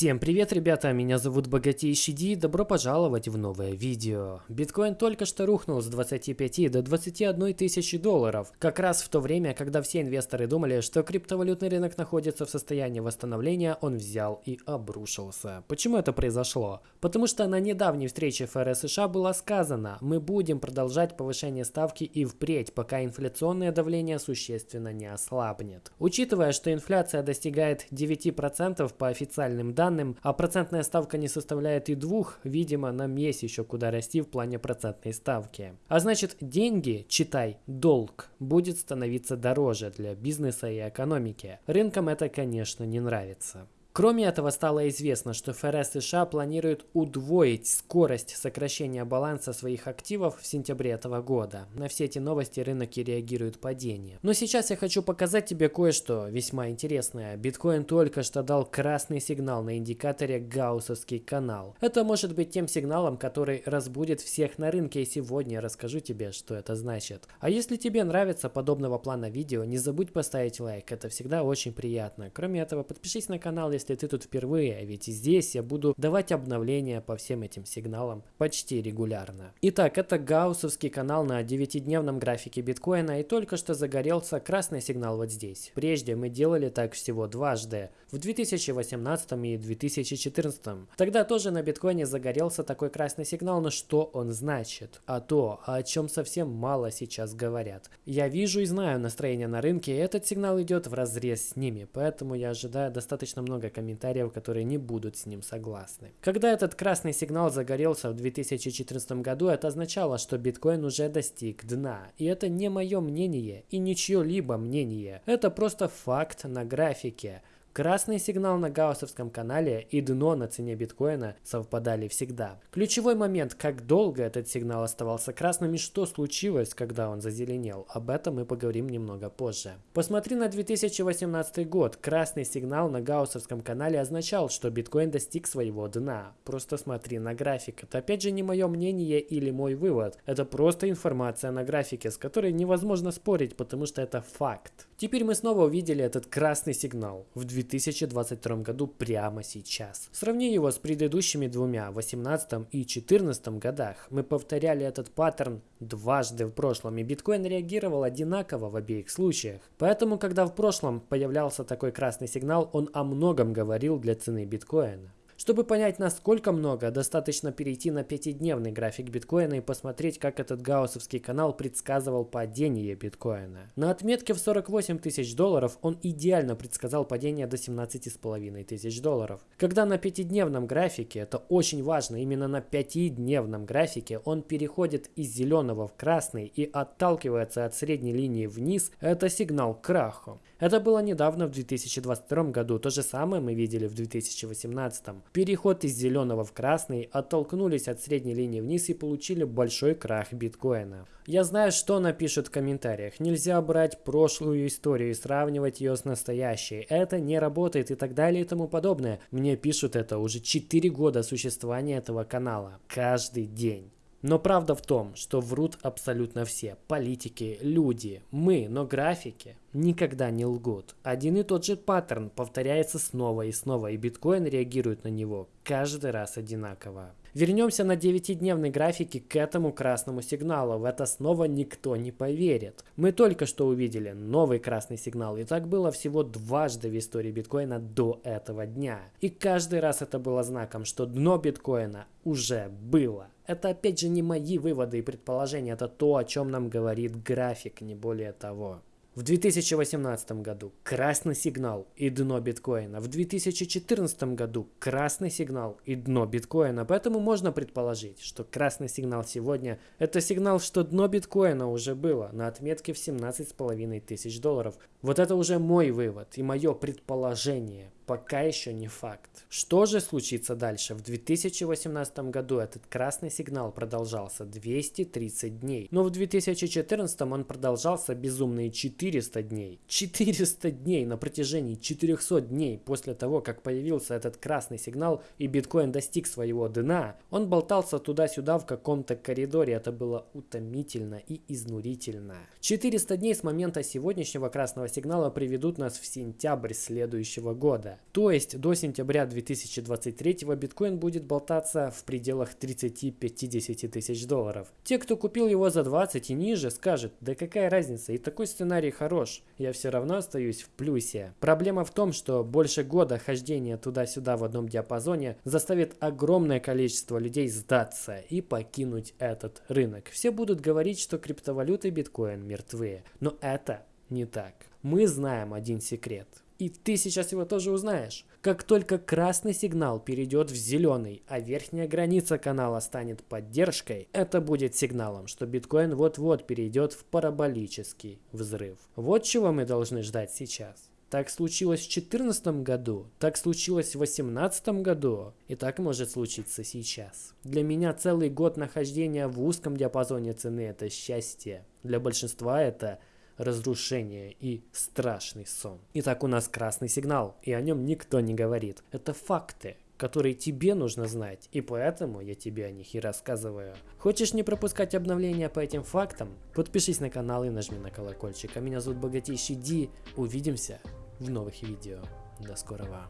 Всем привет, ребята, меня зовут Богатейший Ди, добро пожаловать в новое видео. Биткоин только что рухнул с 25 до 21 тысячи долларов, как раз в то время, когда все инвесторы думали, что криптовалютный рынок находится в состоянии восстановления, он взял и обрушился. Почему это произошло? Потому что на недавней встрече ФРС США было сказано, мы будем продолжать повышение ставки и впредь, пока инфляционное давление существенно не ослабнет. Учитывая, что инфляция достигает 9% по официальным данным, а процентная ставка не составляет и двух, видимо, нам есть еще куда расти в плане процентной ставки. А значит, деньги, читай, долг, будет становиться дороже для бизнеса и экономики. Рынкам это, конечно, не нравится. Кроме этого, стало известно, что ФРС США планирует удвоить скорость сокращения баланса своих активов в сентябре этого года. На все эти новости рынок и реагирует падением. Но сейчас я хочу показать тебе кое-что весьма интересное. Биткоин только что дал красный сигнал на индикаторе Гауссовский канал. Это может быть тем сигналом, который разбудит всех на рынке, и сегодня я расскажу тебе, что это значит. А если тебе нравится подобного плана видео, не забудь поставить лайк, это всегда очень приятно. Кроме этого, подпишись на канал, если ты тут впервые, ведь здесь я буду давать обновления по всем этим сигналам почти регулярно. Итак, это гауссовский канал на 9-дневном графике биткоина и только что загорелся красный сигнал вот здесь. Прежде мы делали так всего дважды, в 2018 и 2014. Тогда тоже на биткоине загорелся такой красный сигнал, но что он значит? А то, о чем совсем мало сейчас говорят. Я вижу и знаю настроение на рынке, и этот сигнал идет в разрез с ними, поэтому я ожидаю достаточно много комментариев, которые не будут с ним согласны. Когда этот красный сигнал загорелся в 2014 году, это означало, что биткоин уже достиг дна. И это не мое мнение и не чье-либо мнение. Это просто факт на графике. Красный сигнал на гауссовском канале и дно на цене биткоина совпадали всегда. Ключевой момент, как долго этот сигнал оставался красным и что случилось, когда он зазеленел, об этом мы поговорим немного позже. Посмотри на 2018 год. Красный сигнал на гауссовском канале означал, что биткоин достиг своего дна. Просто смотри на график. Это опять же не мое мнение или мой вывод. Это просто информация на графике, с которой невозможно спорить, потому что это факт. Теперь мы снова увидели этот красный сигнал в 2022 году прямо сейчас. Сравни его с предыдущими двумя, 18 и 14 годах. Мы повторяли этот паттерн дважды в прошлом, и биткоин реагировал одинаково в обеих случаях. Поэтому, когда в прошлом появлялся такой красный сигнал, он о многом говорил для цены биткоина. Чтобы понять, насколько много, достаточно перейти на пятидневный график биткоина и посмотреть, как этот гауссовский канал предсказывал падение биткоина. На отметке в 48 тысяч долларов он идеально предсказал падение до 17,5 тысяч долларов. Когда на пятидневном графике, это очень важно, именно на пятидневном графике он переходит из зеленого в красный и отталкивается от средней линии вниз, это сигнал к краху. Это было недавно в 2022 году, то же самое мы видели в 2018. Переход из зеленого в красный, оттолкнулись от средней линии вниз и получили большой крах биткоина. Я знаю, что напишут в комментариях. Нельзя брать прошлую историю и сравнивать ее с настоящей. Это не работает и так далее и тому подобное. Мне пишут это уже 4 года существования этого канала. Каждый день. Но правда в том, что врут абсолютно все. Политики, люди, мы, но графики никогда не лгут. Один и тот же паттерн повторяется снова и снова, и биткоин реагирует на него каждый раз одинаково. Вернемся на 9-дневной графике к этому красному сигналу. В это снова никто не поверит. Мы только что увидели новый красный сигнал. И так было всего дважды в истории биткоина до этого дня. И каждый раз это было знаком, что дно биткоина уже было. Это опять же не мои выводы и предположения, это то, о чем нам говорит график, не более того. В 2018 году красный сигнал и дно биткоина. В 2014 году красный сигнал и дно биткоина. Поэтому можно предположить, что красный сигнал сегодня это сигнал, что дно биткоина уже было на отметке в 17,5 тысяч долларов. Вот это уже мой вывод и мое предположение пока еще не факт. Что же случится дальше? В 2018 году этот красный сигнал продолжался 230 дней, но в 2014 он продолжался безумные 400 дней. 400 дней на протяжении 400 дней после того, как появился этот красный сигнал и биткоин достиг своего дна, он болтался туда-сюда в каком-то коридоре. Это было утомительно и изнурительно. 400 дней с момента сегодняшнего красного сигнала приведут нас в сентябрь следующего года. То есть до сентября 2023 биткоин будет болтаться в пределах 30-50 тысяч долларов. Те, кто купил его за 20 и ниже, скажут, да какая разница, и такой сценарий хорош, я все равно остаюсь в плюсе. Проблема в том, что больше года хождения туда-сюда в одном диапазоне заставит огромное количество людей сдаться и покинуть этот рынок. Все будут говорить, что криптовалюты биткоин мертвые, но это не так. Мы знаем один секрет. И ты сейчас его тоже узнаешь. Как только красный сигнал перейдет в зеленый, а верхняя граница канала станет поддержкой, это будет сигналом, что биткоин вот-вот перейдет в параболический взрыв. Вот чего мы должны ждать сейчас. Так случилось в 2014 году, так случилось в 2018 году, и так может случиться сейчас. Для меня целый год нахождения в узком диапазоне цены – это счастье. Для большинства это разрушение и страшный сон. Итак, у нас красный сигнал, и о нем никто не говорит. Это факты, которые тебе нужно знать, и поэтому я тебе о них и рассказываю. Хочешь не пропускать обновления по этим фактам? Подпишись на канал и нажми на колокольчик. А меня зовут Богатейший Ди. Увидимся в новых видео. До скорого.